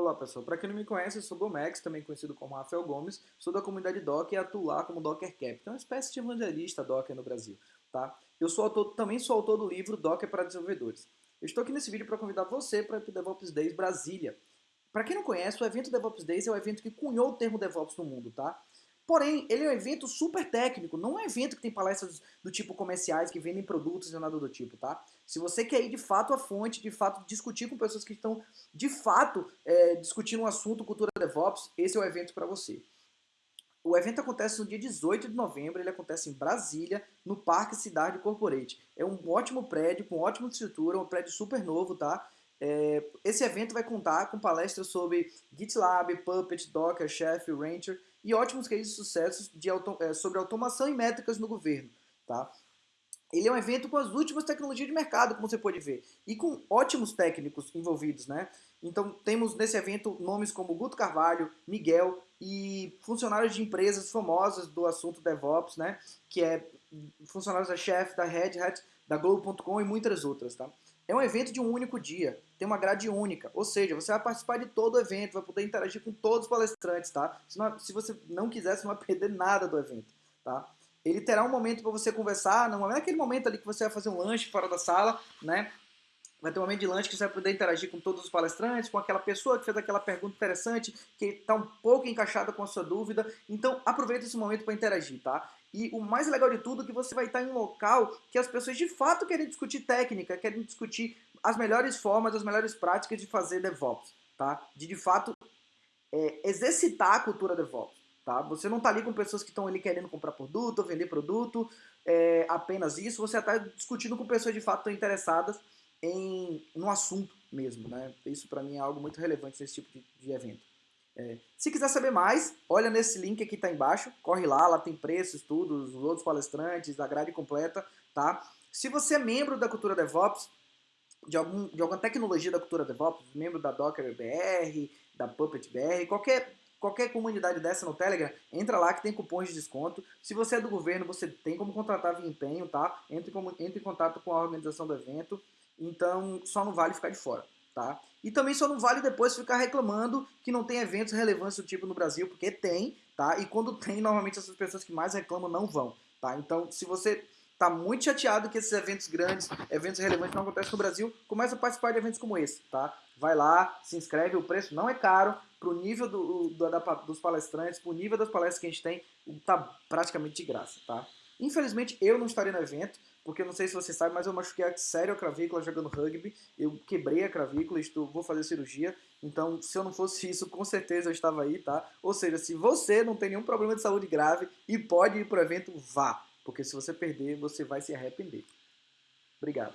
Olá pessoal, para quem não me conhece, eu sou Gomex, também conhecido como Rafael Gomes, sou da comunidade Docker e atuo lá como Docker Cap, que é uma espécie de evangelista Docker no Brasil. Tá? Eu sou autor, também sou autor do livro Docker para desenvolvedores. Eu estou aqui nesse vídeo para convidar você para o DevOps Days Brasília. Para quem não conhece, o evento DevOps Days é o evento que cunhou o termo DevOps no mundo, tá? Porém, ele é um evento super técnico, não é um evento que tem palestras do tipo comerciais, que vendem produtos e nada do tipo, tá? Se você quer ir de fato à fonte, de fato discutir com pessoas que estão de fato é, discutindo um assunto cultura DevOps, esse é o evento para você. O evento acontece no dia 18 de novembro, ele acontece em Brasília, no Parque Cidade Corporate. É um ótimo prédio, com ótima estrutura, um prédio super novo, tá? É, esse evento vai contar com palestras sobre GitLab, Puppet, Docker, Chef, Rancher e ótimos cases de sucesso de auto, é, sobre automação e métricas no governo. Tá? Ele é um evento com as últimas tecnologias de mercado, como você pode ver, e com ótimos técnicos envolvidos. Né? Então temos nesse evento nomes como Guto Carvalho, Miguel e funcionários de empresas famosas do assunto DevOps, né? que é funcionários da Chef, da Red Hat, da Globo.com e muitas outras. Tá? É um evento de um único dia, tem uma grade única, ou seja, você vai participar de todo o evento, vai poder interagir com todos os palestrantes, tá? Se, não, se você não quiser, você não vai perder nada do evento, tá? Ele terá um momento para você conversar, não é aquele momento ali que você vai fazer um lanche fora da sala, né? Vai ter um momento de lanche que você vai poder interagir com todos os palestrantes, com aquela pessoa que fez aquela pergunta interessante, que está um pouco encaixada com a sua dúvida. Então, aproveita esse momento para interagir, tá? E o mais legal de tudo é que você vai estar em um local que as pessoas de fato querem discutir técnica, querem discutir as melhores formas, as melhores práticas de fazer DevOps, tá? De de fato é, exercitar a cultura DevOps, tá? Você não está ali com pessoas que estão ali querendo comprar produto, vender produto, é, apenas isso. Você está discutindo com pessoas de fato interessadas em, no assunto mesmo, né? Isso para mim é algo muito relevante nesse tipo de, de evento. É, se quiser saber mais, olha nesse link aqui tá embaixo, corre lá, lá tem preços, tudo, os outros palestrantes, a grade completa, tá? Se você é membro da cultura DevOps, de, algum, de alguma tecnologia da cultura DevOps, membro da Docker BR, da Puppet BR, qualquer, qualquer comunidade dessa no Telegram, entra lá que tem cupons de desconto. Se você é do governo, você tem como contratar via empenho, tá? Entre, entre em contato com a organização do evento. Então, só não vale ficar de fora, tá? E também só não vale depois ficar reclamando que não tem eventos relevantes do tipo no Brasil, porque tem, tá? E quando tem, normalmente essas pessoas que mais reclamam não vão, tá? Então, se você tá muito chateado que esses eventos grandes, eventos relevantes não acontecem no Brasil, começa a participar de eventos como esse, tá? Vai lá, se inscreve, o preço não é caro, pro nível do, do da, dos palestrantes, pro nível das palestras que a gente tem, tá praticamente de graça, tá? Infelizmente, eu não estarei no evento, porque não sei se você sabe, mas eu machuquei sério a clavícula jogando rugby, eu quebrei a clavícula, estou, vou fazer cirurgia, então se eu não fosse isso, com certeza eu estava aí, tá? Ou seja, se você não tem nenhum problema de saúde grave e pode ir para o evento, vá, porque se você perder, você vai se arrepender. Obrigado.